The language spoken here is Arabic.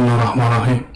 بسم الله الرحمن الرحيم.